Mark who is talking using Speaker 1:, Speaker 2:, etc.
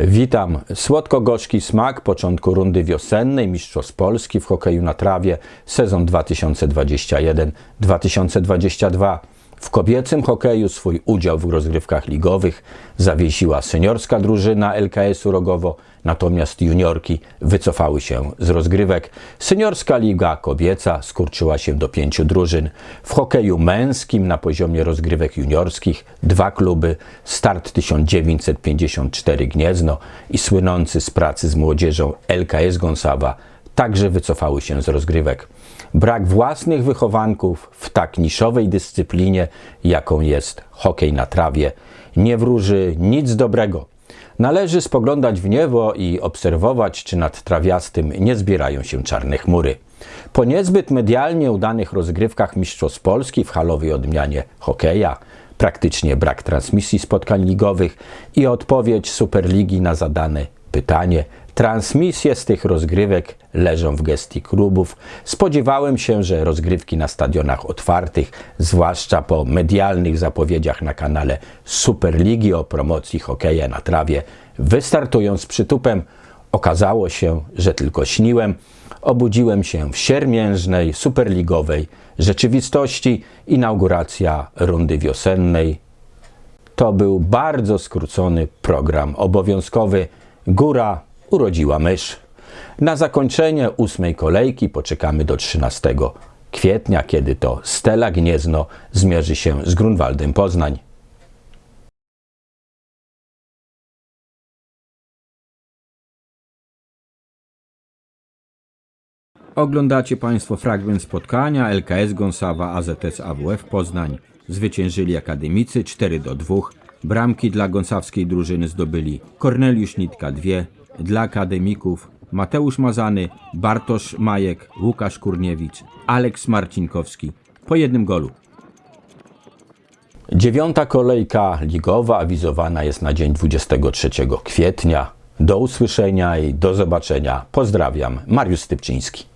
Speaker 1: Witam. Słodko-gorzki smak początku rundy wiosennej Mistrzostw Polski w hokeju na trawie sezon 2021-2022. W kobiecym hokeju swój udział w rozgrywkach ligowych zawiesiła seniorska drużyna LKS-u Rogowo, natomiast juniorki wycofały się z rozgrywek. Seniorska liga kobieca skurczyła się do pięciu drużyn. W hokeju męskim na poziomie rozgrywek juniorskich dwa kluby, Start 1954 Gniezno i słynący z pracy z młodzieżą LKS Gąsawa także wycofały się z rozgrywek. Brak własnych wychowanków w tak niszowej dyscyplinie, jaką jest hokej na trawie, nie wróży nic dobrego. Należy spoglądać w niebo i obserwować, czy nad trawiastym nie zbierają się czarne chmury. Po niezbyt medialnie udanych rozgrywkach Mistrzostw Polski w halowej odmianie hokeja, praktycznie brak transmisji spotkań ligowych i odpowiedź Superligi na zadane pytanie, Transmisje z tych rozgrywek leżą w gestii klubów. Spodziewałem się, że rozgrywki na stadionach otwartych, zwłaszcza po medialnych zapowiedziach na kanale Superligi o promocji hokeja na trawie, wystartują z przytupem. Okazało się, że tylko śniłem. Obudziłem się w siermiężnej, superligowej rzeczywistości. Inauguracja rundy wiosennej. To był bardzo skrócony program obowiązkowy. Góra urodziła mysz. Na zakończenie ósmej kolejki poczekamy do 13 kwietnia, kiedy to Stela Gniezno zmierzy się z Grunwaldem Poznań. Oglądacie Państwo fragment spotkania LKS Gąsawa AZS AWF Poznań. Zwyciężyli akademicy 4 do 2. Bramki dla gąsawskiej drużyny zdobyli Korneliusz Nitka 2, dla akademików Mateusz Mazany, Bartosz Majek, Łukasz Kurniewicz, Aleks Marcinkowski po jednym golu. Dziewiąta kolejka ligowa awizowana jest na dzień 23 kwietnia. Do usłyszenia i do zobaczenia. Pozdrawiam, Mariusz Stypczyński.